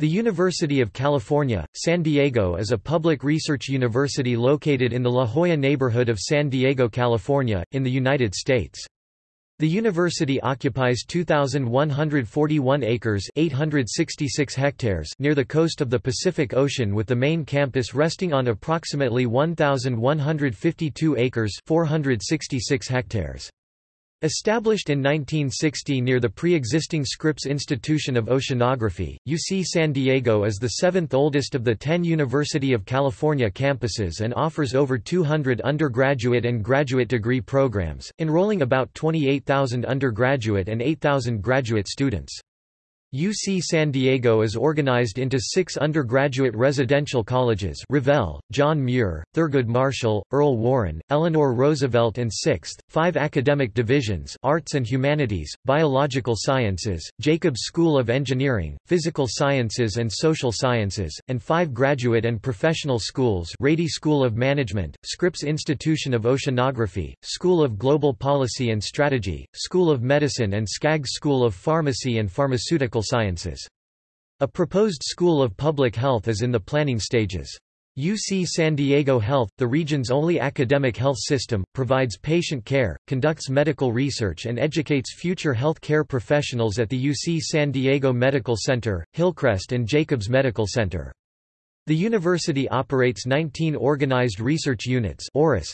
The University of California, San Diego is a public research university located in the La Jolla neighborhood of San Diego, California, in the United States. The university occupies 2,141 acres 866 hectares near the coast of the Pacific Ocean with the main campus resting on approximately 1,152 acres 466 hectares. Established in 1960 near the pre-existing Scripps Institution of Oceanography, UC San Diego is the seventh oldest of the ten University of California campuses and offers over 200 undergraduate and graduate degree programs, enrolling about 28,000 undergraduate and 8,000 graduate students. UC San Diego is organized into six undergraduate residential colleges Revelle, John Muir, Thurgood Marshall, Earl Warren, Eleanor Roosevelt and sixth, five academic divisions Arts and Humanities, Biological Sciences, Jacobs School of Engineering, Physical Sciences and Social Sciences, and five graduate and professional schools Rady School of Management, Scripps Institution of Oceanography, School of Global Policy and Strategy, School of Medicine and Skaggs School of Pharmacy and Pharmaceutical Sciences. A proposed School of Public Health is in the planning stages. UC San Diego Health, the region's only academic health system, provides patient care, conducts medical research and educates future health care professionals at the UC San Diego Medical Center, Hillcrest and Jacobs Medical Center. The university operates 19 organized research units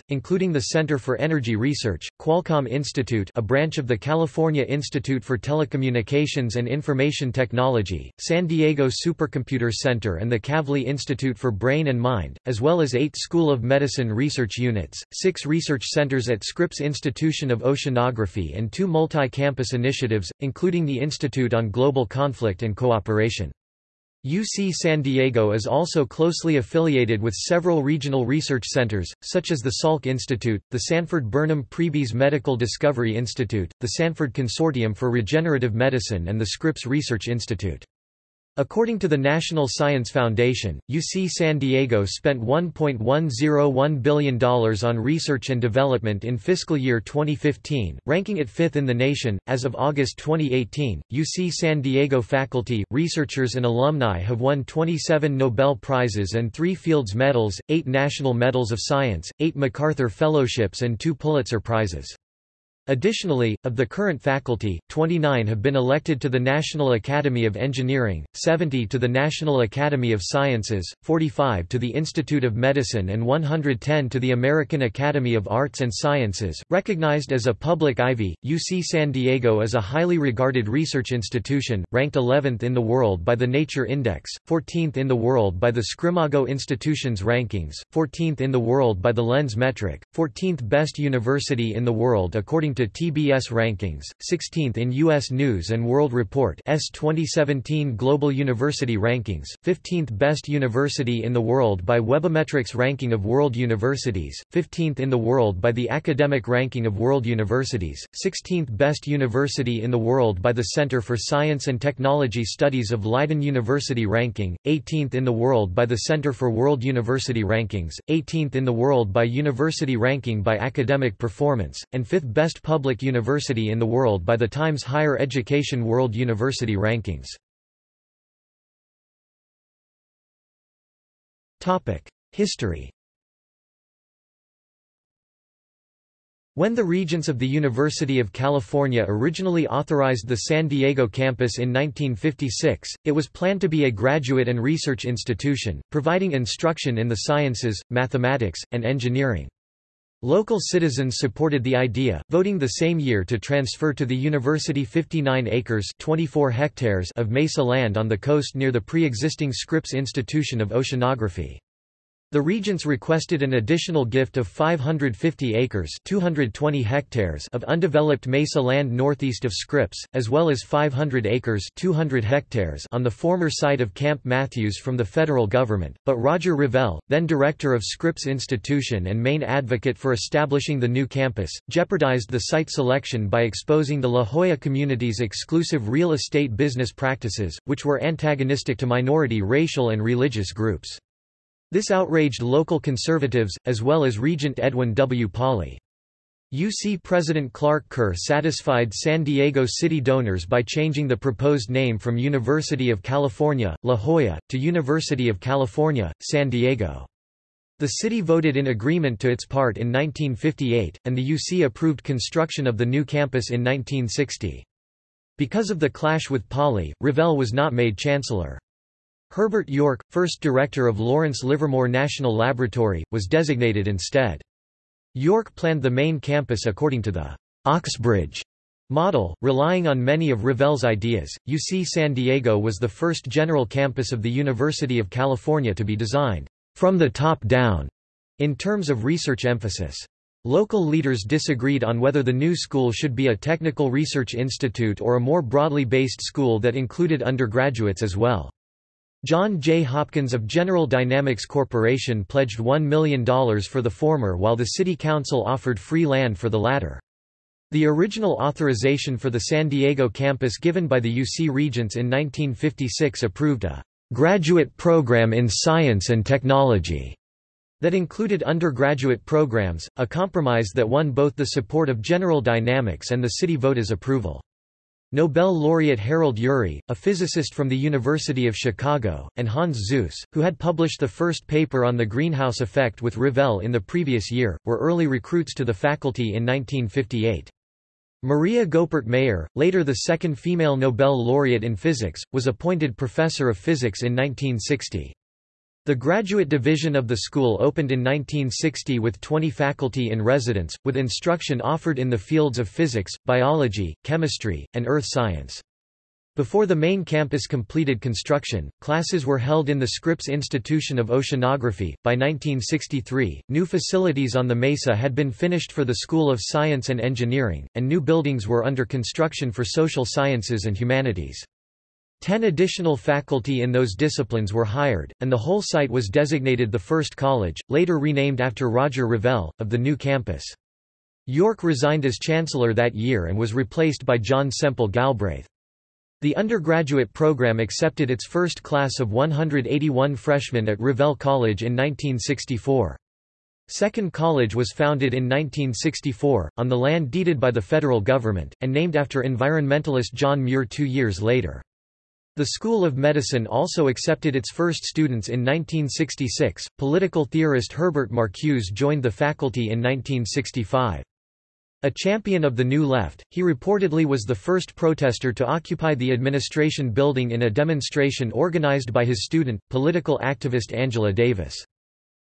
including the Center for Energy Research, Qualcomm Institute a branch of the California Institute for Telecommunications and Information Technology, San Diego Supercomputer Center and the Kavli Institute for Brain and Mind, as well as eight School of Medicine research units, six research centers at Scripps Institution of Oceanography and two multi-campus initiatives, including the Institute on Global Conflict and Cooperation. UC San Diego is also closely affiliated with several regional research centers, such as the Salk Institute, the Sanford Burnham Prebys Medical Discovery Institute, the Sanford Consortium for Regenerative Medicine and the Scripps Research Institute. According to the National Science Foundation, UC San Diego spent $1.101 billion on research and development in fiscal year 2015, ranking it fifth in the nation. As of August 2018, UC San Diego faculty, researchers, and alumni have won 27 Nobel Prizes and three Fields Medals, eight National Medals of Science, eight MacArthur Fellowships, and two Pulitzer Prizes. Additionally, of the current faculty, 29 have been elected to the National Academy of Engineering, 70 to the National Academy of Sciences, 45 to the Institute of Medicine and 110 to the American Academy of Arts and Sciences. Recognized as a public Ivy, UC San Diego is a highly regarded research institution, ranked 11th in the world by the Nature Index, 14th in the world by the SCImago Institutions Rankings, 14th in the world by the Lens Metric, 14th best university in the world according to TBS rankings, 16th in U.S. News & World Report S 2017 Global University Rankings, 15th Best University in the World by Webometrics Ranking of World Universities, 15th in the world by the Academic Ranking of World Universities, 16th Best University in the World by the Center for Science and Technology Studies of Leiden University Ranking, 18th in the world by the Center for World University Rankings, 18th in the world by University Ranking by Academic Performance, and 5th Best public university in the world by the Times Higher Education World University Rankings. History When the Regents of the University of California originally authorized the San Diego campus in 1956, it was planned to be a graduate and research institution, providing instruction in the sciences, mathematics, and engineering. Local citizens supported the idea, voting the same year to transfer to the university 59 acres 24 hectares of mesa land on the coast near the pre-existing Scripps Institution of Oceanography. The regents requested an additional gift of 550 acres 220 hectares of undeveloped mesa land northeast of Scripps, as well as 500 acres 200 hectares on the former site of Camp Matthews from the federal government, but Roger Revelle, then director of Scripps Institution and main advocate for establishing the new campus, jeopardized the site selection by exposing the La Jolla community's exclusive real estate business practices, which were antagonistic to minority racial and religious groups. This outraged local conservatives, as well as Regent Edwin W. Pauley. UC President Clark Kerr satisfied San Diego city donors by changing the proposed name from University of California, La Jolla, to University of California, San Diego. The city voted in agreement to its part in 1958, and the UC approved construction of the new campus in 1960. Because of the clash with Pauley, Revelle was not made chancellor. Herbert York, first director of Lawrence Livermore National Laboratory, was designated instead. York planned the main campus according to the Oxbridge model, relying on many of Revelle's ideas. UC San Diego was the first general campus of the University of California to be designed from the top down in terms of research emphasis. Local leaders disagreed on whether the new school should be a technical research institute or a more broadly based school that included undergraduates as well. John J. Hopkins of General Dynamics Corporation pledged $1 million for the former while the City Council offered free land for the latter. The original authorization for the San Diego campus given by the UC Regents in 1956 approved a graduate program in science and technology that included undergraduate programs, a compromise that won both the support of General Dynamics and the city vote's approval. Nobel laureate Harold Urey, a physicist from the University of Chicago, and Hans Suess, who had published the first paper on the greenhouse effect with Revelle in the previous year, were early recruits to the faculty in 1958. Maria Goeppert Mayer, later the second female Nobel laureate in physics, was appointed professor of physics in 1960. The graduate division of the school opened in 1960 with 20 faculty in residence, with instruction offered in the fields of physics, biology, chemistry, and earth science. Before the main campus completed construction, classes were held in the Scripps Institution of Oceanography. By 1963, new facilities on the Mesa had been finished for the School of Science and Engineering, and new buildings were under construction for social sciences and humanities. Ten additional faculty in those disciplines were hired, and the whole site was designated the first college, later renamed after Roger Revelle, of the new campus. York resigned as chancellor that year and was replaced by John Semple Galbraith. The undergraduate program accepted its first class of 181 freshmen at Revelle College in 1964. Second College was founded in 1964, on the land deeded by the federal government, and named after environmentalist John Muir two years later. The School of Medicine also accepted its first students in 1966. Political theorist Herbert Marcuse joined the faculty in 1965. A champion of the New Left, he reportedly was the first protester to occupy the administration building in a demonstration organized by his student, political activist Angela Davis.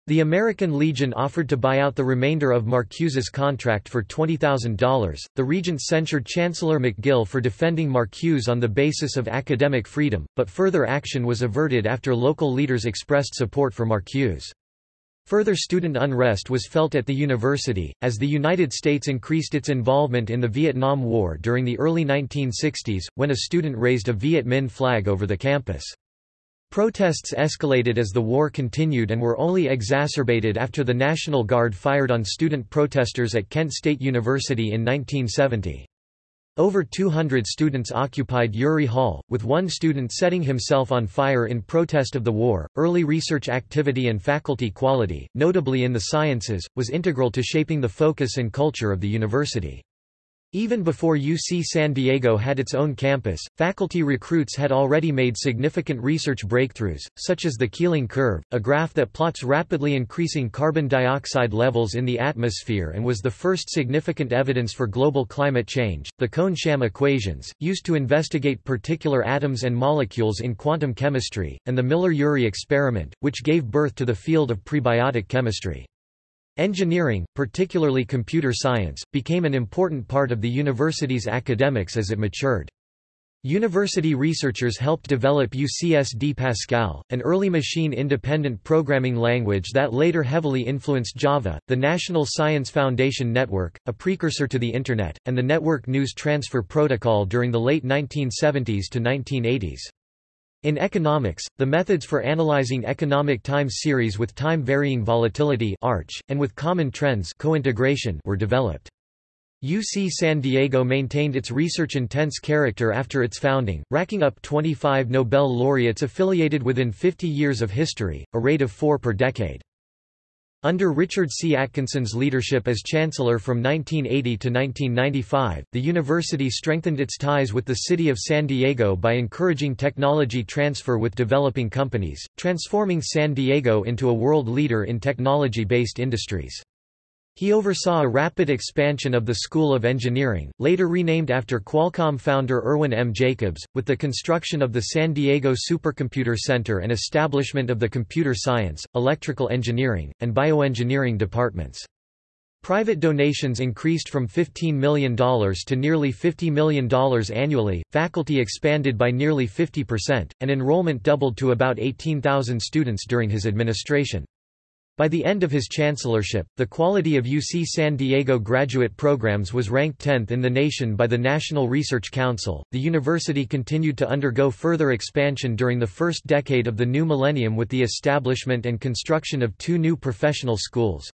The American Legion offered to buy out the remainder of Marcuse's contract for $20,000. The regent censured Chancellor McGill for defending Marcuse on the basis of academic freedom, but further action was averted after local leaders expressed support for Marcuse. Further student unrest was felt at the university, as the United States increased its involvement in the Vietnam War during the early 1960s, when a student raised a Viet Minh flag over the campus. Protests escalated as the war continued and were only exacerbated after the National Guard fired on student protesters at Kent State University in 1970. Over 200 students occupied Urey Hall, with one student setting himself on fire in protest of the war. Early research activity and faculty quality, notably in the sciences, was integral to shaping the focus and culture of the university. Even before UC San Diego had its own campus, faculty recruits had already made significant research breakthroughs, such as the Keeling curve, a graph that plots rapidly increasing carbon dioxide levels in the atmosphere and was the first significant evidence for global climate change, the Kohn-Sham equations, used to investigate particular atoms and molecules in quantum chemistry, and the Miller-Urey experiment, which gave birth to the field of prebiotic chemistry. Engineering, particularly computer science, became an important part of the university's academics as it matured. University researchers helped develop UCSD Pascal, an early machine-independent programming language that later heavily influenced Java, the National Science Foundation Network, a precursor to the Internet, and the Network News Transfer Protocol during the late 1970s to 1980s. In economics, the methods for analyzing economic time series with time-varying volatility (ARCH) and with common trends cointegration were developed. UC San Diego maintained its research-intense character after its founding, racking up 25 Nobel laureates affiliated within 50 years of history, a rate of four per decade. Under Richard C. Atkinson's leadership as chancellor from 1980 to 1995, the university strengthened its ties with the city of San Diego by encouraging technology transfer with developing companies, transforming San Diego into a world leader in technology-based industries. He oversaw a rapid expansion of the School of Engineering, later renamed after Qualcomm founder Irwin M. Jacobs, with the construction of the San Diego Supercomputer Center and establishment of the Computer Science, Electrical Engineering, and Bioengineering departments. Private donations increased from $15 million to nearly $50 million annually, faculty expanded by nearly 50%, and enrollment doubled to about 18,000 students during his administration. By the end of his chancellorship, the quality of UC San Diego graduate programs was ranked 10th in the nation by the National Research Council. The university continued to undergo further expansion during the first decade of the new millennium with the establishment and construction of two new professional schools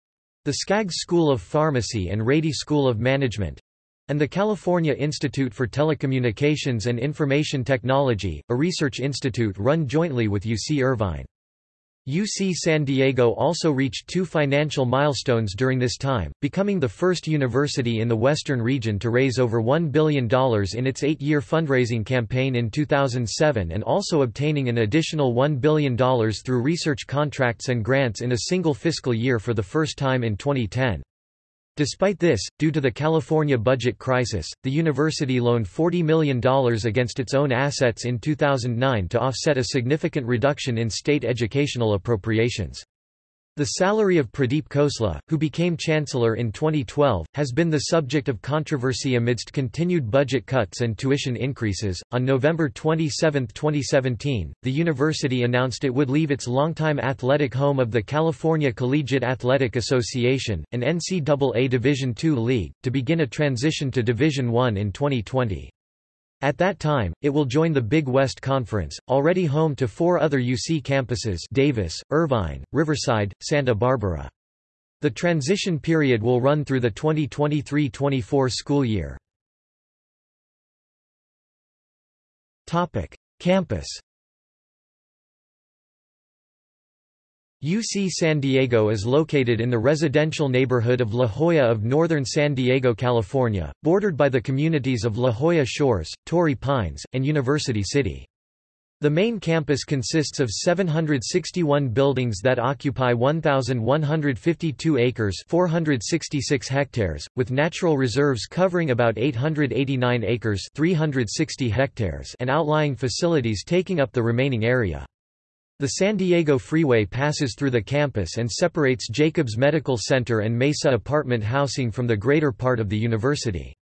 the Skaggs School of Pharmacy and Rady School of Management and the California Institute for Telecommunications and Information Technology, a research institute run jointly with UC Irvine. UC San Diego also reached two financial milestones during this time, becoming the first university in the western region to raise over $1 billion in its eight-year fundraising campaign in 2007 and also obtaining an additional $1 billion through research contracts and grants in a single fiscal year for the first time in 2010. Despite this, due to the California budget crisis, the university loaned $40 million against its own assets in 2009 to offset a significant reduction in state educational appropriations. The salary of Pradeep Khosla, who became chancellor in 2012, has been the subject of controversy amidst continued budget cuts and tuition increases. On November 27, 2017, the university announced it would leave its longtime athletic home of the California Collegiate Athletic Association, an NCAA Division II league, to begin a transition to Division I in 2020. At that time, it will join the Big West Conference, already home to four other UC campuses Davis, Irvine, Riverside, Santa Barbara. The transition period will run through the 2023-24 school year. Campus UC San Diego is located in the residential neighborhood of La Jolla of northern San Diego, California, bordered by the communities of La Jolla Shores, Torrey Pines, and University City. The main campus consists of 761 buildings that occupy 1,152 acres 466 hectares, with natural reserves covering about 889 acres 360 hectares and outlying facilities taking up the remaining area. The San Diego Freeway passes through the campus and separates Jacobs Medical Center and Mesa apartment housing from the greater part of the university.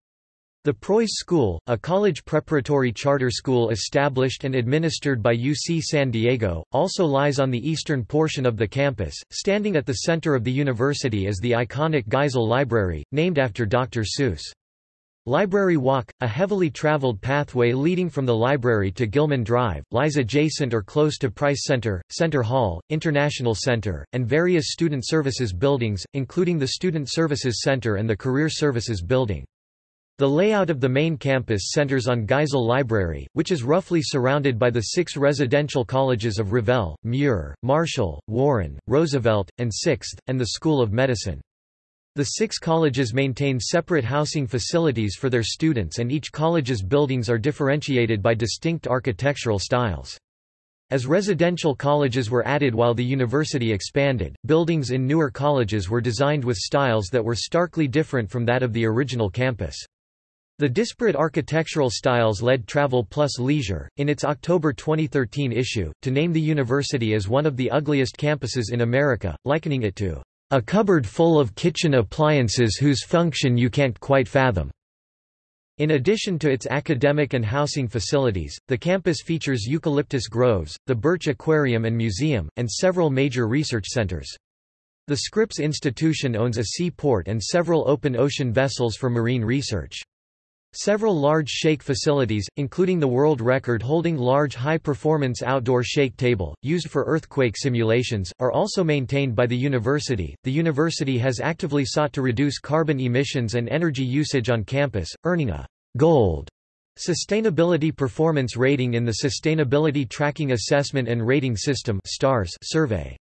The Preuss School, a college preparatory charter school established and administered by UC San Diego, also lies on the eastern portion of the campus, standing at the center of the university is the iconic Geisel Library, named after Dr. Seuss. Library Walk, a heavily traveled pathway leading from the library to Gilman Drive, lies adjacent or close to Price Center, Center Hall, International Center, and various student services buildings, including the Student Services Center and the Career Services Building. The layout of the main campus centers on Geisel Library, which is roughly surrounded by the six residential colleges of Revelle, Muir, Marshall, Warren, Roosevelt, and Sixth, and the School of Medicine. The six colleges maintain separate housing facilities for their students and each college's buildings are differentiated by distinct architectural styles. As residential colleges were added while the university expanded, buildings in newer colleges were designed with styles that were starkly different from that of the original campus. The disparate architectural styles led Travel Plus Leisure, in its October 2013 issue, to name the university as one of the ugliest campuses in America, likening it to a cupboard full of kitchen appliances whose function you can't quite fathom. In addition to its academic and housing facilities, the campus features eucalyptus groves, the Birch Aquarium and Museum, and several major research centers. The Scripps Institution owns a seaport and several open ocean vessels for marine research. Several large shake facilities, including the world record-holding large high-performance outdoor shake table, used for earthquake simulations, are also maintained by the university. The university has actively sought to reduce carbon emissions and energy usage on campus, earning a gold Sustainability Performance Rating in the Sustainability Tracking Assessment and Rating System survey.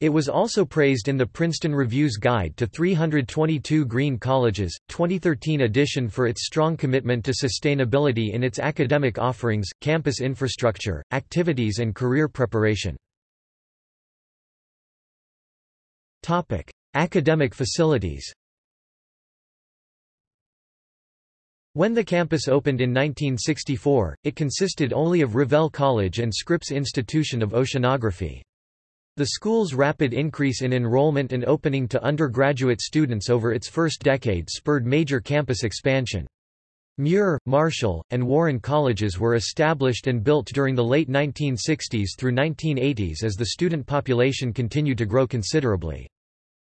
It was also praised in the Princeton Review's Guide to 322 Green Colleges, 2013 edition for its strong commitment to sustainability in its academic offerings, campus infrastructure, activities and career preparation. Academic facilities When the campus opened in 1964, it consisted only of Revelle College and Scripps Institution of Oceanography. The school's rapid increase in enrollment and opening to undergraduate students over its first decade spurred major campus expansion. Muir, Marshall, and Warren colleges were established and built during the late 1960s through 1980s as the student population continued to grow considerably.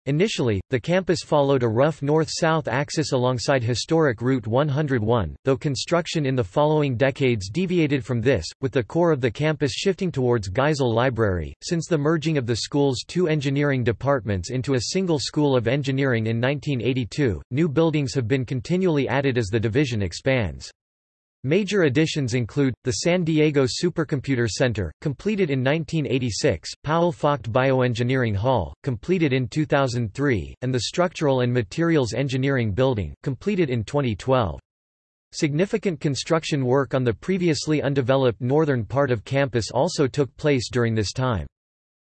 Initially, the campus followed a rough north-south axis alongside historic Route 101, though construction in the following decades deviated from this, with the core of the campus shifting towards Geisel Library. Since the merging of the school's two engineering departments into a single School of Engineering in 1982, new buildings have been continually added as the division expands. Major additions include, the San Diego Supercomputer Center, completed in 1986, Powell Focht Bioengineering Hall, completed in 2003, and the Structural and Materials Engineering Building, completed in 2012. Significant construction work on the previously undeveloped northern part of campus also took place during this time.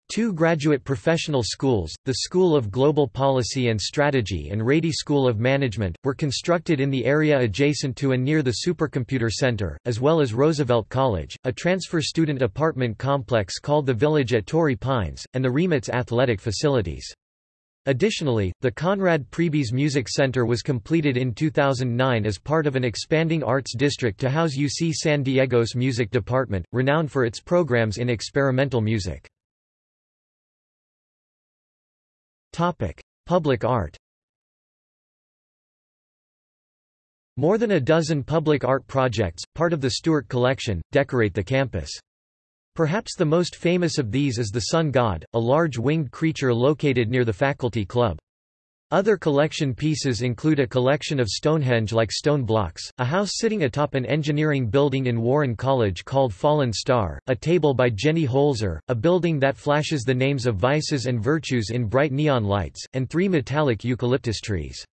Two graduate professional schools, the School of Global Policy and Strategy and Rady School of Management, were constructed in the area adjacent to and near the Supercomputer Center, as well as Roosevelt College, a transfer student apartment complex called the Village at Torrey Pines, and the RIMAC's athletic facilities. Additionally, the Conrad Prebys Music Center was completed in 2009 as part of an expanding arts district to house UC San Diego's music department, renowned for its programs in experimental music. Topic: Public art. More than a dozen public art projects, part of the Stewart Collection, decorate the campus. Perhaps the most famous of these is the Sun God, a large winged creature located near the faculty club. Other collection pieces include a collection of Stonehenge-like stone blocks, a house sitting atop an engineering building in Warren College called Fallen Star, a table by Jenny Holzer, a building that flashes the names of vices and virtues in bright neon lights, and three metallic eucalyptus trees.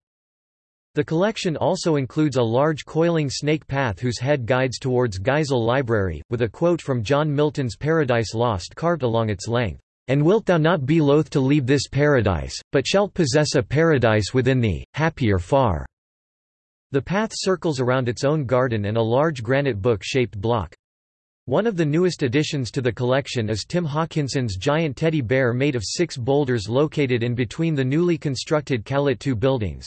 The collection also includes a large coiling snake path whose head guides towards Geisel Library, with a quote from John Milton's Paradise Lost carved along its length. And wilt thou not be loath to leave this paradise, but shalt possess a paradise within thee, happier far." The path circles around its own garden and a large granite book-shaped block. One of the newest additions to the collection is Tim Hawkinson's giant teddy bear made of six boulders located in between the newly constructed Calit 2 buildings.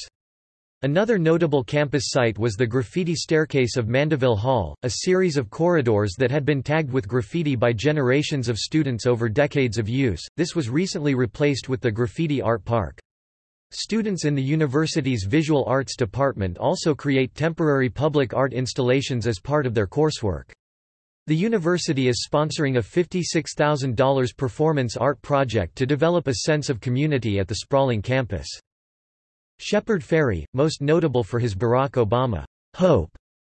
Another notable campus site was the graffiti staircase of Mandeville Hall, a series of corridors that had been tagged with graffiti by generations of students over decades of use. This was recently replaced with the Graffiti Art Park. Students in the university's Visual Arts department also create temporary public art installations as part of their coursework. The university is sponsoring a $56,000 performance art project to develop a sense of community at the sprawling campus. Shepard Fairey, most notable for his Barack Obama Hope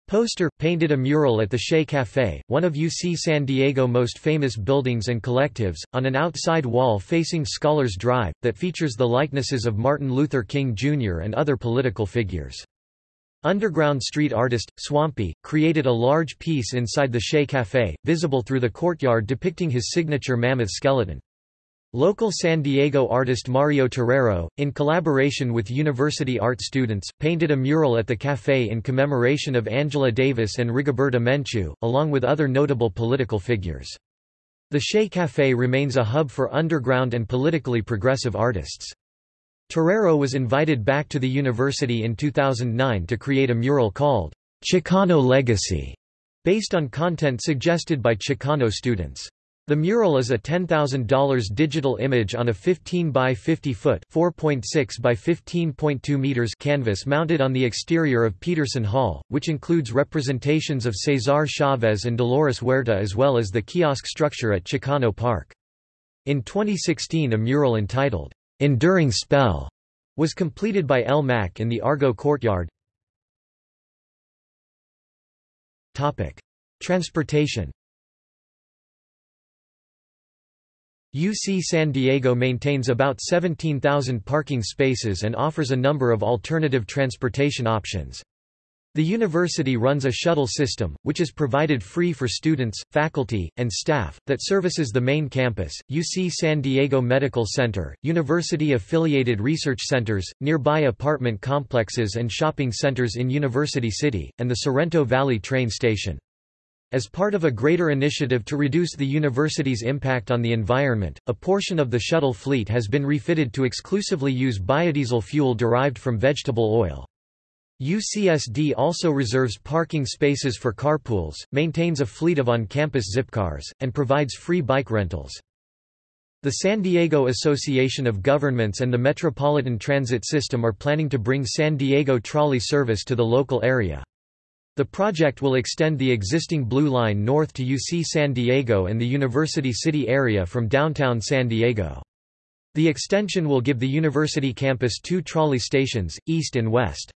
poster, painted a mural at the Che Café, one of UC San Diego most famous buildings and collectives, on an outside wall facing Scholars Drive, that features the likenesses of Martin Luther King Jr. and other political figures. Underground street artist, Swampy, created a large piece inside the Che Café, visible through the courtyard depicting his signature mammoth skeleton. Local San Diego artist Mario Torero, in collaboration with university art students, painted a mural at the café in commemoration of Angela Davis and Rigoberta Menchú, along with other notable political figures. The Che Café remains a hub for underground and politically progressive artists. Torero was invited back to the university in 2009 to create a mural called Chicano Legacy, based on content suggested by Chicano students. The mural is a $10,000 digital image on a 15 by 50 foot (4.6 by 15.2 meters) canvas mounted on the exterior of Peterson Hall, which includes representations of Cesar Chavez and Dolores Huerta as well as the kiosk structure at Chicano Park. In 2016 a mural entitled, "'Enduring Spell' was completed by El Mac in the Argo Courtyard. Transportation UC San Diego maintains about 17,000 parking spaces and offers a number of alternative transportation options. The university runs a shuttle system, which is provided free for students, faculty, and staff, that services the main campus, UC San Diego Medical Center, university-affiliated research centers, nearby apartment complexes and shopping centers in University City, and the Sorrento Valley train station. As part of a greater initiative to reduce the university's impact on the environment, a portion of the shuttle fleet has been refitted to exclusively use biodiesel fuel derived from vegetable oil. UCSD also reserves parking spaces for carpools, maintains a fleet of on-campus zipcars, and provides free bike rentals. The San Diego Association of Governments and the Metropolitan Transit System are planning to bring San Diego trolley service to the local area. The project will extend the existing Blue Line north to UC San Diego and the University City area from downtown San Diego. The extension will give the university campus two trolley stations, east and west.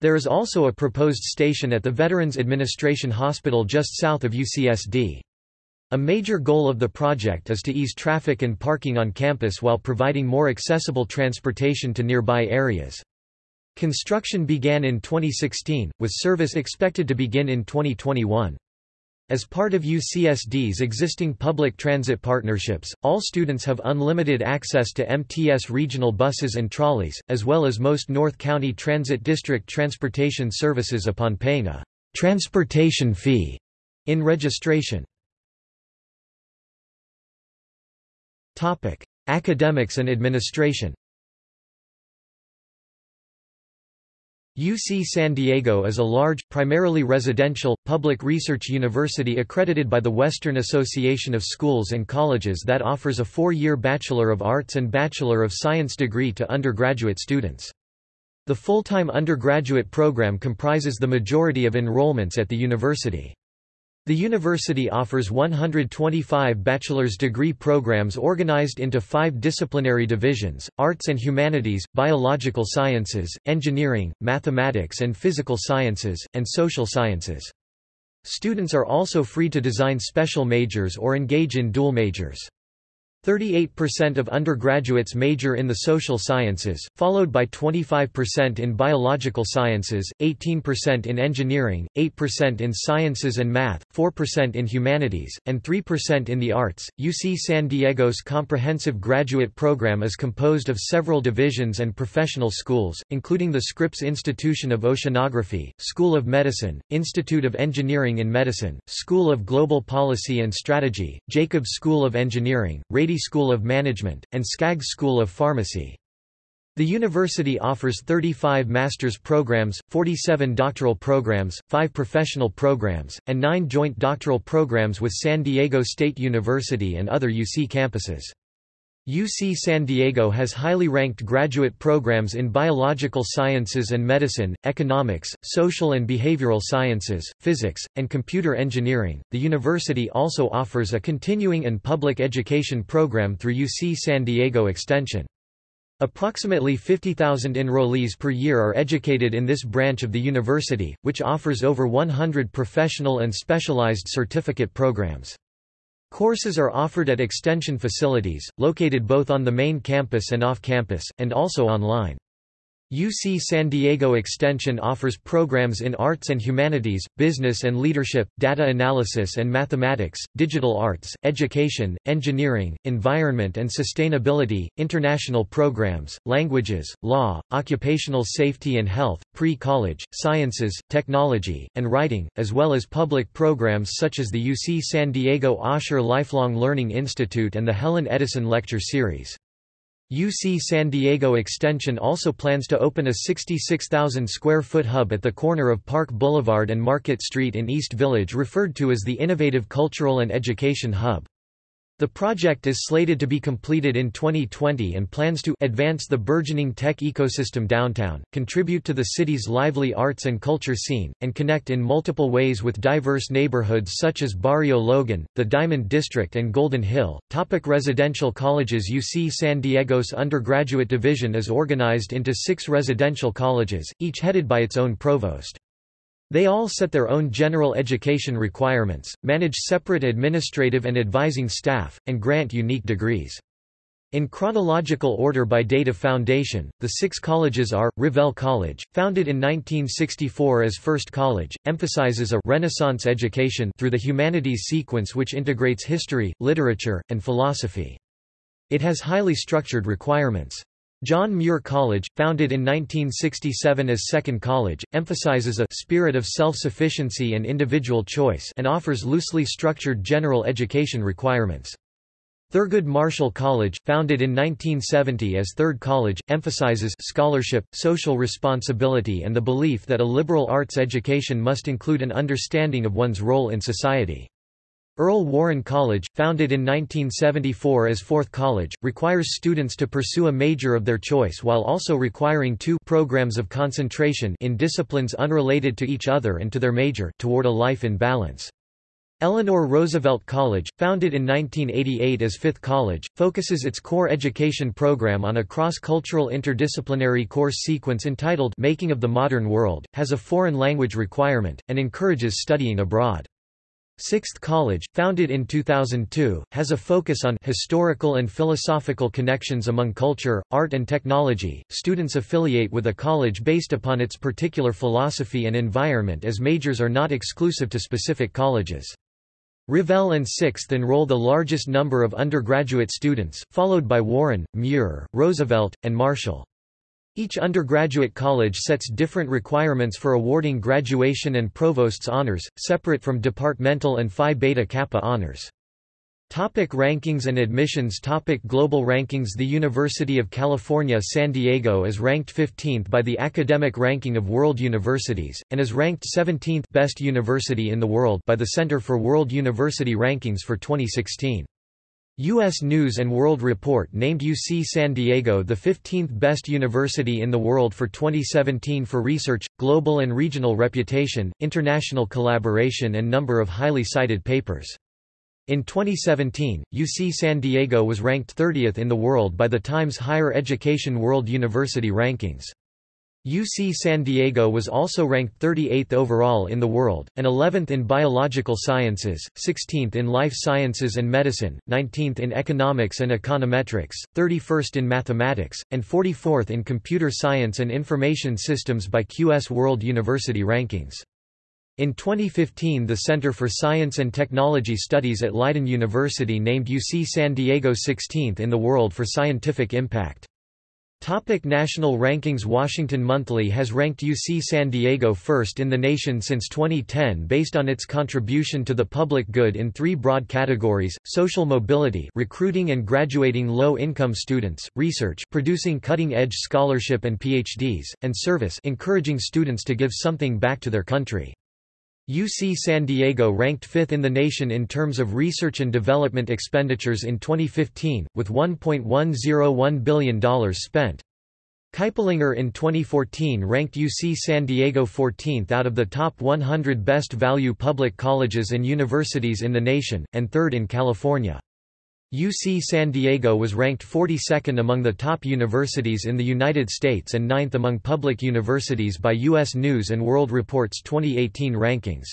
There is also a proposed station at the Veterans Administration Hospital just south of UCSD. A major goal of the project is to ease traffic and parking on campus while providing more accessible transportation to nearby areas. Construction began in 2016, with service expected to begin in 2021. As part of UCSD's existing public transit partnerships, all students have unlimited access to MTS regional buses and trolleys, as well as most North County Transit District transportation services upon paying a transportation fee in registration. Academics and administration UC San Diego is a large, primarily residential, public research university accredited by the Western Association of Schools and Colleges that offers a four-year Bachelor of Arts and Bachelor of Science degree to undergraduate students. The full-time undergraduate program comprises the majority of enrollments at the university. The university offers 125 bachelor's degree programs organized into five disciplinary divisions, arts and humanities, biological sciences, engineering, mathematics and physical sciences, and social sciences. Students are also free to design special majors or engage in dual majors. 38% of undergraduates major in the social sciences, followed by 25% in biological sciences, 18% in engineering, 8% in sciences and math, 4% in humanities, and 3% in the arts. UC San Diego's comprehensive graduate program is composed of several divisions and professional schools, including the Scripps Institution of Oceanography, School of Medicine, Institute of Engineering in Medicine, School of Global Policy and Strategy, Jacobs School of Engineering, School of Management, and Skaggs School of Pharmacy. The university offers 35 master's programs, 47 doctoral programs, 5 professional programs, and 9 joint doctoral programs with San Diego State University and other UC campuses. UC San Diego has highly ranked graduate programs in biological sciences and medicine, economics, social and behavioral sciences, physics, and computer engineering. The university also offers a continuing and public education program through UC San Diego Extension. Approximately 50,000 enrollees per year are educated in this branch of the university, which offers over 100 professional and specialized certificate programs. Courses are offered at extension facilities, located both on the main campus and off-campus, and also online. UC San Diego Extension offers programs in arts and humanities, business and leadership, data analysis and mathematics, digital arts, education, engineering, environment and sustainability, international programs, languages, law, occupational safety and health, pre-college, sciences, technology, and writing, as well as public programs such as the UC San Diego Osher Lifelong Learning Institute and the Helen Edison Lecture Series. UC San Diego Extension also plans to open a 66,000 square foot hub at the corner of Park Boulevard and Market Street in East Village referred to as the Innovative Cultural and Education Hub. The project is slated to be completed in 2020 and plans to advance the burgeoning tech ecosystem downtown, contribute to the city's lively arts and culture scene, and connect in multiple ways with diverse neighborhoods such as Barrio Logan, the Diamond District, and Golden Hill. Topic residential colleges UC San Diego's undergraduate division is organized into six residential colleges, each headed by its own provost. They all set their own general education requirements, manage separate administrative and advising staff, and grant unique degrees. In chronological order by date of foundation, the six colleges are, Revelle College, founded in 1964 as First College, emphasizes a «Renaissance education» through the humanities sequence which integrates history, literature, and philosophy. It has highly structured requirements. John Muir College, founded in 1967 as Second College, emphasizes a spirit of self-sufficiency and individual choice and offers loosely structured general education requirements. Thurgood Marshall College, founded in 1970 as Third College, emphasizes scholarship, social responsibility and the belief that a liberal arts education must include an understanding of one's role in society. Earl Warren College, founded in 1974 as Fourth College, requires students to pursue a major of their choice while also requiring two programs of concentration in disciplines unrelated to each other and to their major toward a life in balance. Eleanor Roosevelt College, founded in 1988 as Fifth College, focuses its core education program on a cross-cultural interdisciplinary course sequence entitled Making of the Modern World, has a foreign language requirement, and encourages studying abroad. Sixth College, founded in 2002, has a focus on historical and philosophical connections among culture, art and technology. Students affiliate with a college based upon its particular philosophy and environment as majors are not exclusive to specific colleges. Revelle and Sixth enroll the largest number of undergraduate students, followed by Warren, Muir, Roosevelt, and Marshall. Each undergraduate college sets different requirements for awarding graduation and provost's honors, separate from departmental and Phi Beta Kappa honors. Topic rankings and admissions Topic Global rankings The University of California San Diego is ranked 15th by the Academic Ranking of World Universities, and is ranked 17th best university in the world by the Center for World University Rankings for 2016. U.S. News & World Report named UC San Diego the 15th best university in the world for 2017 for research, global and regional reputation, international collaboration and number of highly cited papers. In 2017, UC San Diego was ranked 30th in the world by the Times Higher Education World University Rankings. UC San Diego was also ranked 38th overall in the world, and 11th in biological sciences, 16th in life sciences and medicine, 19th in economics and econometrics, 31st in mathematics, and 44th in computer science and information systems by QS World University Rankings. In 2015 the Center for Science and Technology Studies at Leiden University named UC San Diego 16th in the world for scientific impact. Topic national rankings Washington Monthly has ranked UC San Diego first in the nation since 2010 based on its contribution to the public good in three broad categories, social mobility recruiting and graduating low-income students, research producing cutting-edge scholarship and PhDs, and service encouraging students to give something back to their country. UC San Diego ranked fifth in the nation in terms of research and development expenditures in 2015, with $1.101 billion spent. Kiplinger in 2014 ranked UC San Diego 14th out of the top 100 best value public colleges and universities in the nation, and third in California. UC San Diego was ranked 42nd among the top universities in the United States and ninth among public universities by U.S. News & World Report's 2018 rankings.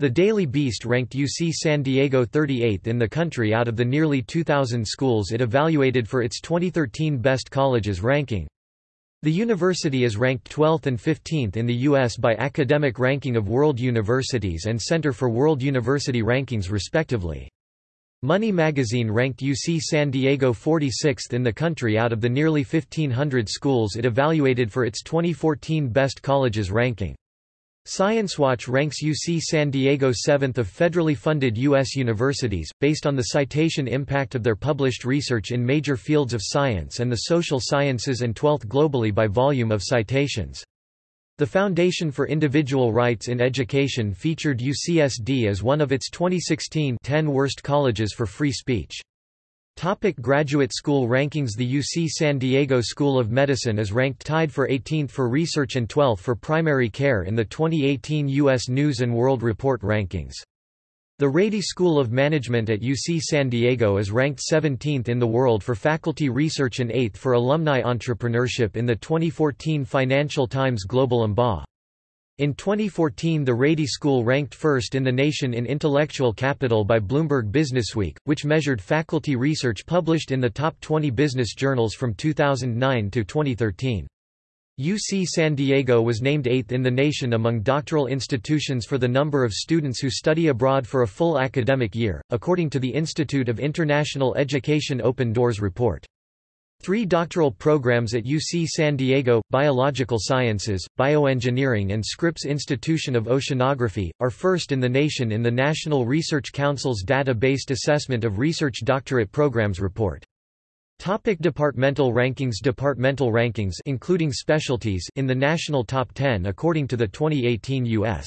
The Daily Beast ranked UC San Diego 38th in the country out of the nearly 2,000 schools it evaluated for its 2013 Best Colleges ranking. The university is ranked 12th and 15th in the U.S. by Academic Ranking of World Universities and Center for World University Rankings respectively. Money magazine ranked UC San Diego 46th in the country out of the nearly 1,500 schools it evaluated for its 2014 Best Colleges ranking. ScienceWatch ranks UC San Diego 7th of federally funded U.S. universities, based on the citation impact of their published research in major fields of science and the social sciences and 12th globally by volume of citations. The Foundation for Individual Rights in Education featured UCSD as one of its 2016 10 worst colleges for free speech. Topic graduate school rankings The UC San Diego School of Medicine is ranked tied for 18th for research and 12th for primary care in the 2018 U.S. News & World Report rankings. The Rady School of Management at UC San Diego is ranked 17th in the world for faculty research and 8th for alumni entrepreneurship in the 2014 Financial Times Global MBA. In 2014 the Rady School ranked first in the nation in intellectual capital by Bloomberg Businessweek, which measured faculty research published in the top 20 business journals from 2009 to 2013. UC San Diego was named eighth in the nation among doctoral institutions for the number of students who study abroad for a full academic year, according to the Institute of International Education Open Doors report. Three doctoral programs at UC San Diego, Biological Sciences, Bioengineering and Scripps Institution of Oceanography, are first in the nation in the National Research Council's Data-Based Assessment of Research Doctorate Programs report. Topic departmental rankings Departmental rankings including specialties in the national top 10 according to the 2018 U.S.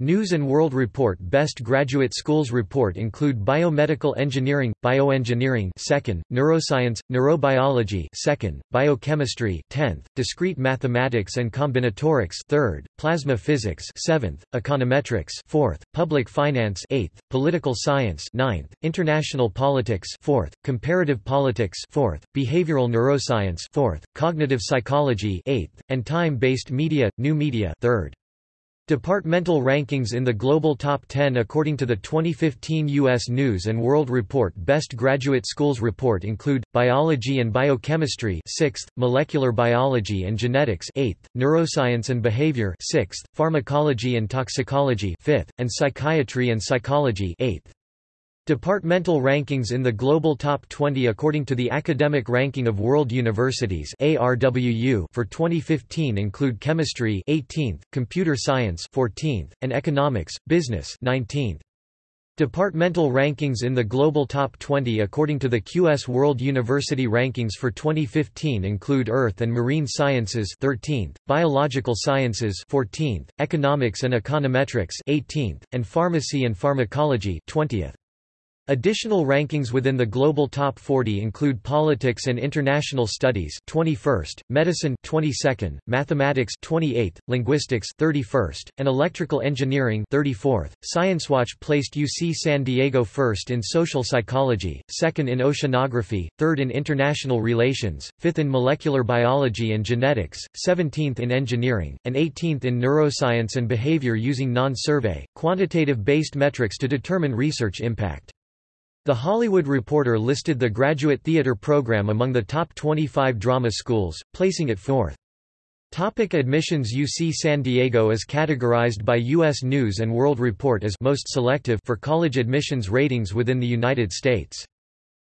News and World Report Best Graduate Schools Report include Biomedical Engineering, Bioengineering 2nd, Neuroscience, Neurobiology 2nd, Biochemistry 10th, Discrete Mathematics and Combinatorics 3rd, Plasma Physics 7th, Econometrics 4th, Public Finance 8th, Political Science 9th, International Politics 4th, Comparative Politics 4th, Behavioral Neuroscience 4th, Cognitive Psychology 8th, and Time-Based Media, New Media 3rd. Departmental rankings in the Global Top 10 according to the 2015 U.S. News & World Report Best Graduate Schools Report include, Biology and Biochemistry 6th, Molecular Biology and Genetics 8th, Neuroscience and Behavior 6th, Pharmacology and Toxicology 5th, and Psychiatry and Psychology 8th. Departmental rankings in the Global Top 20 according to the Academic Ranking of World Universities ARWU for 2015 include Chemistry 18th, Computer Science 14th, and Economics, Business 19th. Departmental rankings in the Global Top 20 according to the QS World University Rankings for 2015 include Earth and Marine Sciences 13th, Biological Sciences 14th, Economics and Econometrics 18th, and Pharmacy and Pharmacology 20th. Additional rankings within the global top 40 include Politics and International Studies 21st, Medicine 22nd, Mathematics 28th, Linguistics 31st, and Electrical Engineering 34th. ScienceWatch placed UC San Diego first in Social Psychology, second in Oceanography, third in International Relations, fifth in Molecular Biology and Genetics, 17th in Engineering, and 18th in Neuroscience and Behavior using non-survey, quantitative-based metrics to determine research impact. The Hollywood Reporter listed the graduate theater program among the top 25 drama schools, placing it fourth. Topic admissions UC San Diego is categorized by U.S. News & World Report as most selective for college admissions ratings within the United States.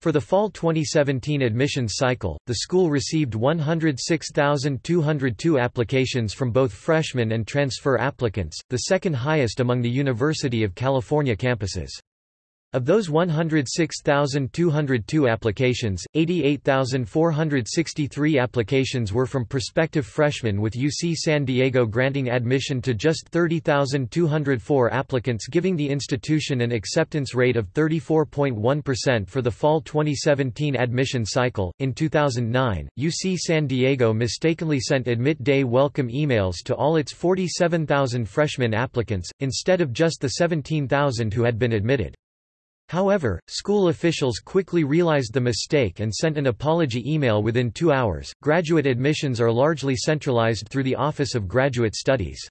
For the fall 2017 admissions cycle, the school received 106,202 applications from both freshmen and transfer applicants, the second highest among the University of California campuses. Of those 106,202 applications, 88,463 applications were from prospective freshmen with UC San Diego granting admission to just 30,204 applicants giving the institution an acceptance rate of 34.1% for the fall 2017 admission cycle. In 2009, UC San Diego mistakenly sent admit day welcome emails to all its 47,000 freshman applicants, instead of just the 17,000 who had been admitted. However, school officials quickly realized the mistake and sent an apology email within two hours. Graduate admissions are largely centralized through the Office of Graduate Studies.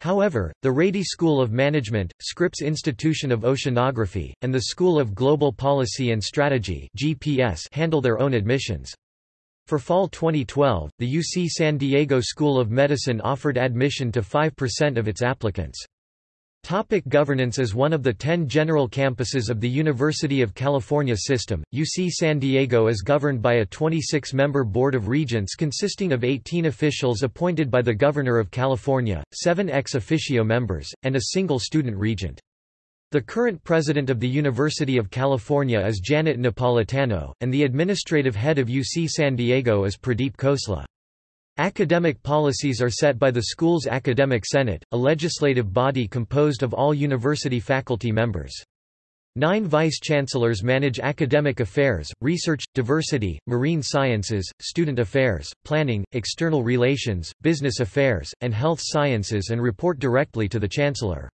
However, the Rady School of Management, Scripps Institution of Oceanography, and the School of Global Policy and Strategy (GPS) handle their own admissions. For fall 2012, the UC San Diego School of Medicine offered admission to 5% of its applicants. Topic governance As one of the ten general campuses of the University of California system, UC San Diego is governed by a 26-member Board of Regents consisting of 18 officials appointed by the Governor of California, seven ex officio members, and a single student regent. The current president of the University of California is Janet Napolitano, and the administrative head of UC San Diego is Pradeep Khosla. Academic policies are set by the school's Academic Senate, a legislative body composed of all university faculty members. Nine vice-chancellors manage academic affairs, research, diversity, marine sciences, student affairs, planning, external relations, business affairs, and health sciences and report directly to the chancellor.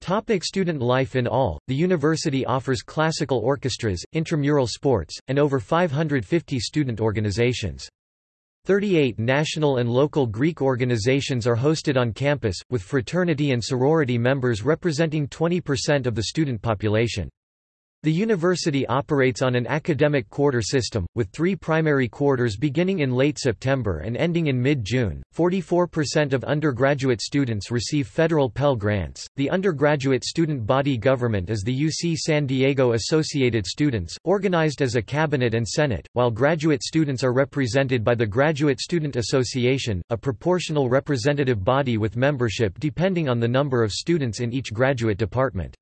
Topic student life In all, the university offers classical orchestras, intramural sports, and over 550 student organizations. Thirty-eight national and local Greek organizations are hosted on campus, with fraternity and sorority members representing 20% of the student population. The university operates on an academic quarter system, with three primary quarters beginning in late September and ending in mid June. 44% of undergraduate students receive federal Pell Grants. The undergraduate student body government is the UC San Diego Associated Students, organized as a cabinet and senate, while graduate students are represented by the Graduate Student Association, a proportional representative body with membership depending on the number of students in each graduate department.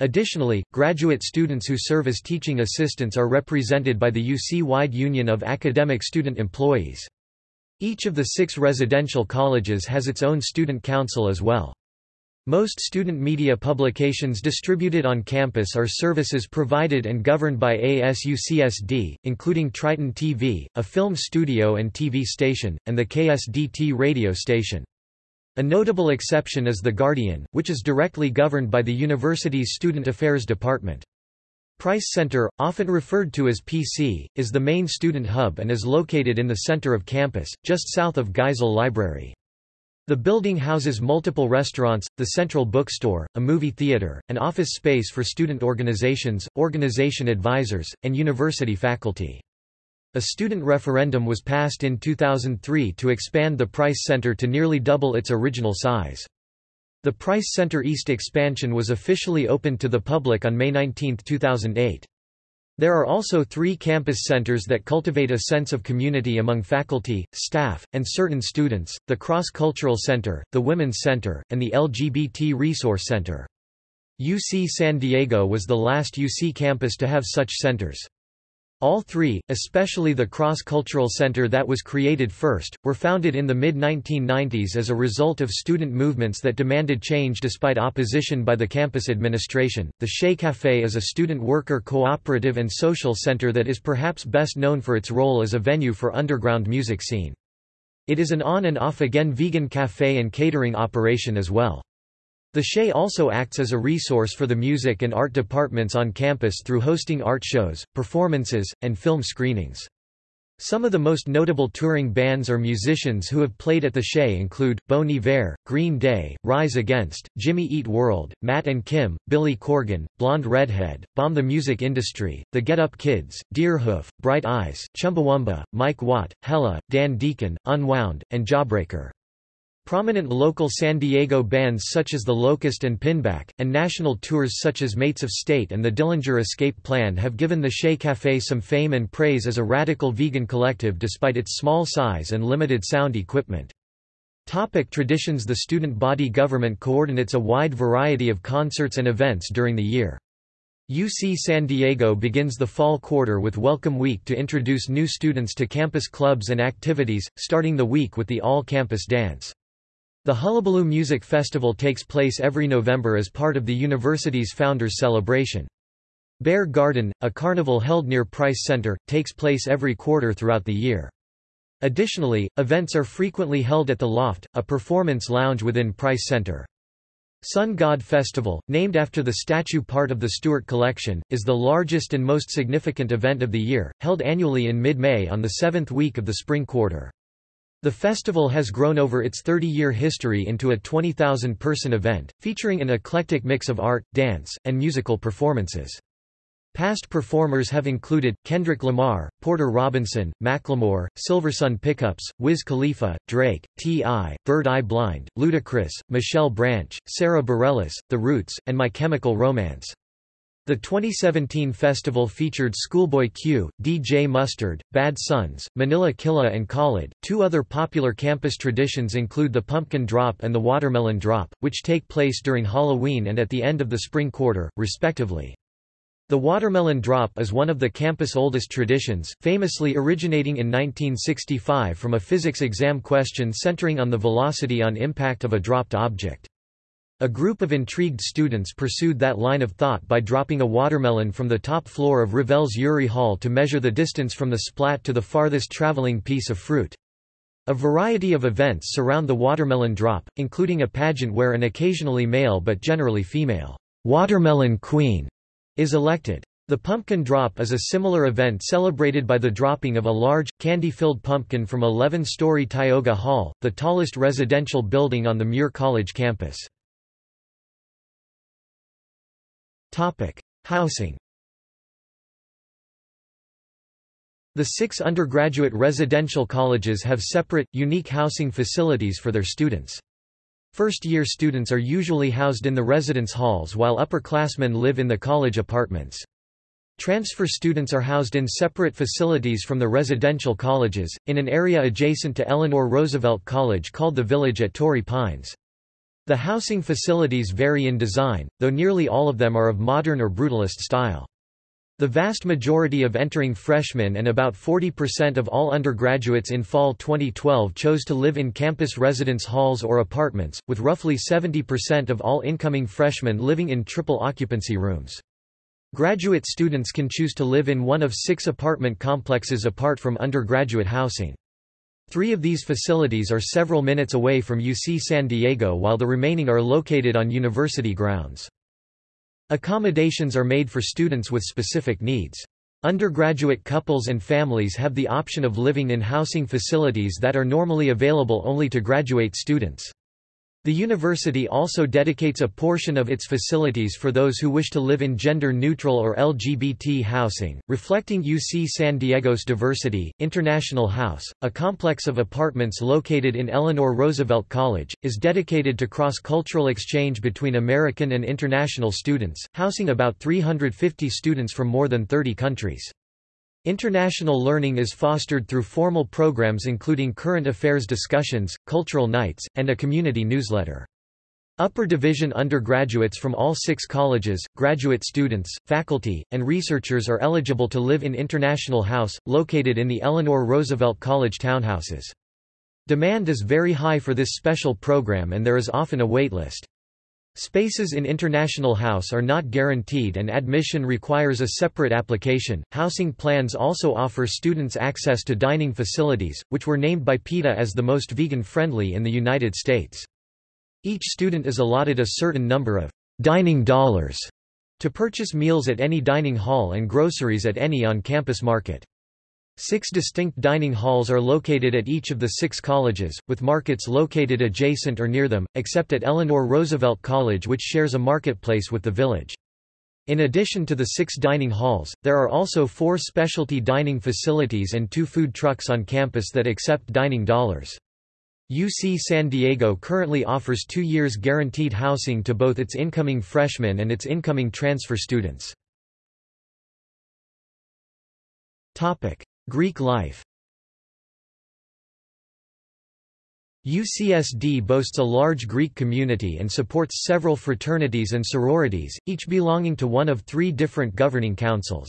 Additionally, graduate students who serve as teaching assistants are represented by the UC-wide Union of Academic Student Employees. Each of the six residential colleges has its own student council as well. Most student media publications distributed on campus are services provided and governed by ASUCSD, including Triton TV, a film studio and TV station, and the KSDT radio station. A notable exception is The Guardian, which is directly governed by the university's Student Affairs Department. Price Center, often referred to as PC, is the main student hub and is located in the center of campus, just south of Geisel Library. The building houses multiple restaurants, the central bookstore, a movie theater, and office space for student organizations, organization advisors, and university faculty. A student referendum was passed in 2003 to expand the Price Center to nearly double its original size. The Price Center East expansion was officially opened to the public on May 19, 2008. There are also three campus centers that cultivate a sense of community among faculty, staff, and certain students, the Cross Cultural Center, the Women's Center, and the LGBT Resource Center. UC San Diego was the last UC campus to have such centers. All three, especially the Cross-Cultural Center that was created first, were founded in the mid-1990s as a result of student movements that demanded change despite opposition by the campus administration. The Che Café is a student worker cooperative and social center that is perhaps best known for its role as a venue for underground music scene. It is an on and off again vegan café and catering operation as well. The Che also acts as a resource for the music and art departments on campus through hosting art shows, performances, and film screenings. Some of the most notable touring bands or musicians who have played at the Che include, Bon Iver, Green Day, Rise Against, Jimmy Eat World, Matt and Kim, Billy Corgan, Blonde Redhead, Bomb the Music Industry, The Get Up Kids, Deerhoof, Bright Eyes, Chumbawamba, Mike Watt, Hella, Dan Deacon, Unwound, and Jawbreaker. Prominent local San Diego bands such as The Locust and Pinback, and national tours such as Mates of State and the Dillinger Escape Plan have given the Che Café some fame and praise as a radical vegan collective despite its small size and limited sound equipment. Topic traditions The student body government coordinates a wide variety of concerts and events during the year. UC San Diego begins the fall quarter with Welcome Week to introduce new students to campus clubs and activities, starting the week with the all-campus dance. The Hullabaloo Music Festival takes place every November as part of the university's Founders Celebration. Bear Garden, a carnival held near Price Center, takes place every quarter throughout the year. Additionally, events are frequently held at the Loft, a performance lounge within Price Center. Sun God Festival, named after the statue part of the Stuart Collection, is the largest and most significant event of the year, held annually in mid-May on the seventh week of the spring quarter. The festival has grown over its 30-year history into a 20,000-person event, featuring an eclectic mix of art, dance, and musical performances. Past performers have included, Kendrick Lamar, Porter Robinson, Macklemore, Silversun Pickups, Wiz Khalifa, Drake, T.I., Third Eye Blind, Ludacris, Michelle Branch, Sara Bareilles, The Roots, and My Chemical Romance. The 2017 festival featured Schoolboy Q, DJ Mustard, Bad Suns, Manila Killa and Khalid. Two other popular campus traditions include the Pumpkin Drop and the Watermelon Drop, which take place during Halloween and at the end of the spring quarter, respectively. The watermelon drop is one of the campus' oldest traditions, famously originating in 1965 from a physics exam question centering on the velocity on impact of a dropped object. A group of intrigued students pursued that line of thought by dropping a watermelon from the top floor of Revelle's Urey Hall to measure the distance from the splat to the farthest traveling piece of fruit. A variety of events surround the watermelon drop, including a pageant where an occasionally male but generally female, watermelon queen, is elected. The pumpkin drop is a similar event celebrated by the dropping of a large, candy-filled pumpkin from 11-story Tioga Hall, the tallest residential building on the Muir College campus. Housing The six undergraduate residential colleges have separate, unique housing facilities for their students. First-year students are usually housed in the residence halls while upperclassmen live in the college apartments. Transfer students are housed in separate facilities from the residential colleges, in an area adjacent to Eleanor Roosevelt College called the Village at Torrey Pines. The housing facilities vary in design, though nearly all of them are of modern or brutalist style. The vast majority of entering freshmen and about 40% of all undergraduates in fall 2012 chose to live in campus residence halls or apartments, with roughly 70% of all incoming freshmen living in triple occupancy rooms. Graduate students can choose to live in one of six apartment complexes apart from undergraduate housing. Three of these facilities are several minutes away from UC San Diego while the remaining are located on university grounds. Accommodations are made for students with specific needs. Undergraduate couples and families have the option of living in housing facilities that are normally available only to graduate students. The university also dedicates a portion of its facilities for those who wish to live in gender-neutral or LGBT housing, reflecting UC San Diego's diversity. International House, a complex of apartments located in Eleanor Roosevelt College, is dedicated to cross-cultural exchange between American and international students, housing about 350 students from more than 30 countries. International learning is fostered through formal programs including current affairs discussions, cultural nights, and a community newsletter. Upper division undergraduates from all six colleges, graduate students, faculty, and researchers are eligible to live in International House, located in the Eleanor Roosevelt College townhouses. Demand is very high for this special program and there is often a waitlist. Spaces in International House are not guaranteed and admission requires a separate application. Housing plans also offer students access to dining facilities, which were named by PETA as the most vegan friendly in the United States. Each student is allotted a certain number of dining dollars to purchase meals at any dining hall and groceries at any on campus market. Six distinct dining halls are located at each of the six colleges, with markets located adjacent or near them, except at Eleanor Roosevelt College which shares a marketplace with the village. In addition to the six dining halls, there are also four specialty dining facilities and two food trucks on campus that accept dining dollars. UC San Diego currently offers two years guaranteed housing to both its incoming freshmen and its incoming transfer students. Greek life UCSD boasts a large Greek community and supports several fraternities and sororities, each belonging to one of three different governing councils.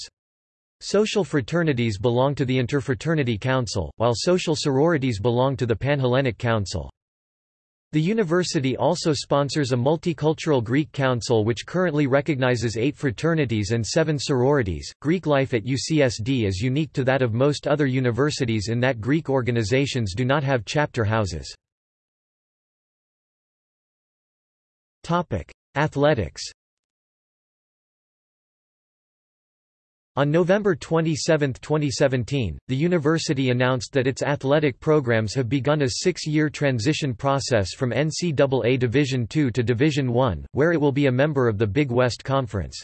Social fraternities belong to the Interfraternity Council, while social sororities belong to the Panhellenic Council. The university also sponsors a multicultural Greek council which currently recognizes eight fraternities and seven sororities. Greek life at UCSD is unique to that of most other universities in that Greek organizations do not have chapter houses. Athletics On November 27, 2017, the university announced that its athletic programs have begun a six-year transition process from NCAA Division II to Division I, where it will be a member of the Big West Conference.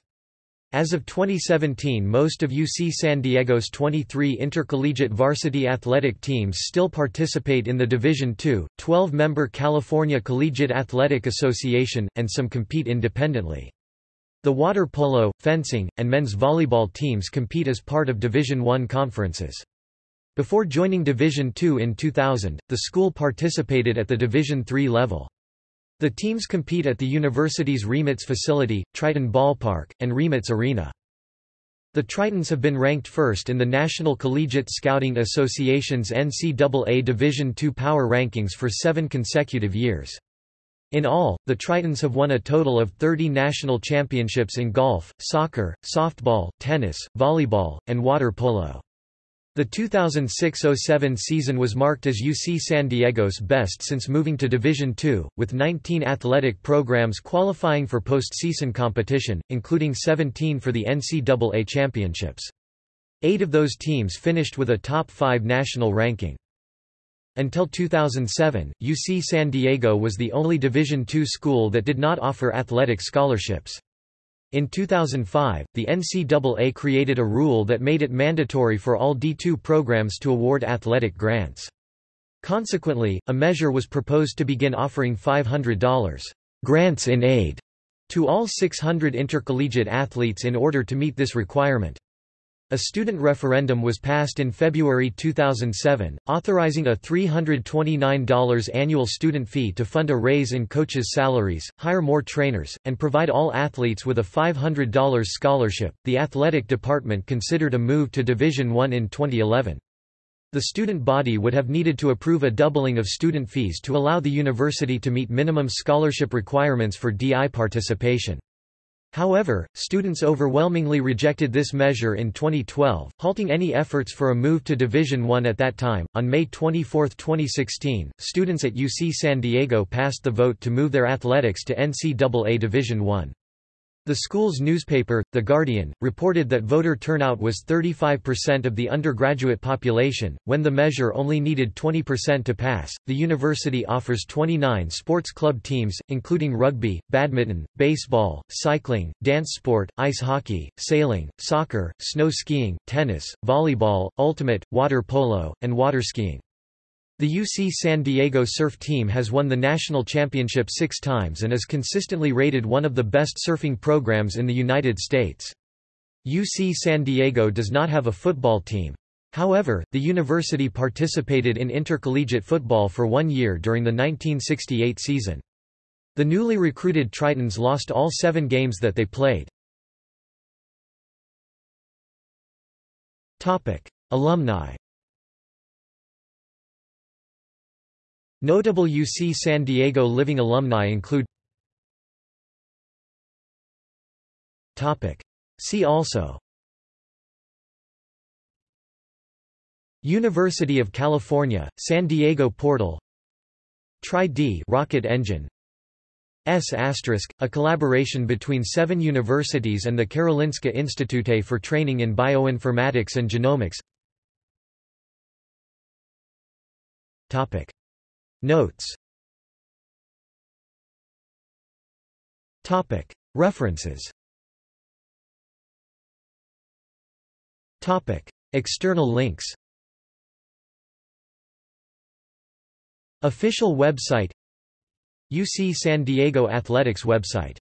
As of 2017 most of UC San Diego's 23 intercollegiate varsity athletic teams still participate in the Division II, 12-member California Collegiate Athletic Association, and some compete independently. The water polo, fencing, and men's volleyball teams compete as part of Division I conferences. Before joining Division II in 2000, the school participated at the Division III level. The teams compete at the university's RIMAC facility, Triton Ballpark, and RIMAC Arena. The Tritons have been ranked first in the National Collegiate Scouting Association's NCAA Division II Power Rankings for seven consecutive years. In all, the Tritons have won a total of 30 national championships in golf, soccer, softball, tennis, volleyball, and water polo. The 2006–07 season was marked as UC San Diego's best since moving to Division II, with 19 athletic programs qualifying for postseason competition, including 17 for the NCAA championships. Eight of those teams finished with a top five national ranking. Until 2007, UC San Diego was the only Division II school that did not offer athletic scholarships. In 2005, the NCAA created a rule that made it mandatory for all D2 programs to award athletic grants. Consequently, a measure was proposed to begin offering $500 grants in aid to all 600 intercollegiate athletes in order to meet this requirement. A student referendum was passed in February 2007, authorizing a $329 annual student fee to fund a raise in coaches' salaries, hire more trainers, and provide all athletes with a $500 scholarship. The athletic department considered a move to Division I in 2011. The student body would have needed to approve a doubling of student fees to allow the university to meet minimum scholarship requirements for DI participation. However, students overwhelmingly rejected this measure in 2012, halting any efforts for a move to Division I at that time. On May 24, 2016, students at UC San Diego passed the vote to move their athletics to NCAA Division I. The school's newspaper, The Guardian, reported that voter turnout was 35% of the undergraduate population, when the measure only needed 20% to pass. The university offers 29 sports club teams, including rugby, badminton, baseball, cycling, dance sport, ice hockey, sailing, soccer, snow skiing, tennis, volleyball, ultimate, water polo, and water skiing. The UC San Diego surf team has won the national championship six times and is consistently rated one of the best surfing programs in the United States. UC San Diego does not have a football team. However, the university participated in intercollegiate football for one year during the 1968 season. The newly recruited Tritons lost all seven games that they played. Alumni Notable UC San Diego living alumni include See also University of California, San Diego Portal Tri-D rocket engine S**, asterisk, a collaboration between seven universities and the Karolinska Institute for training in bioinformatics and genomics Notes. References. External links. Official website. UC San Diego Athletics website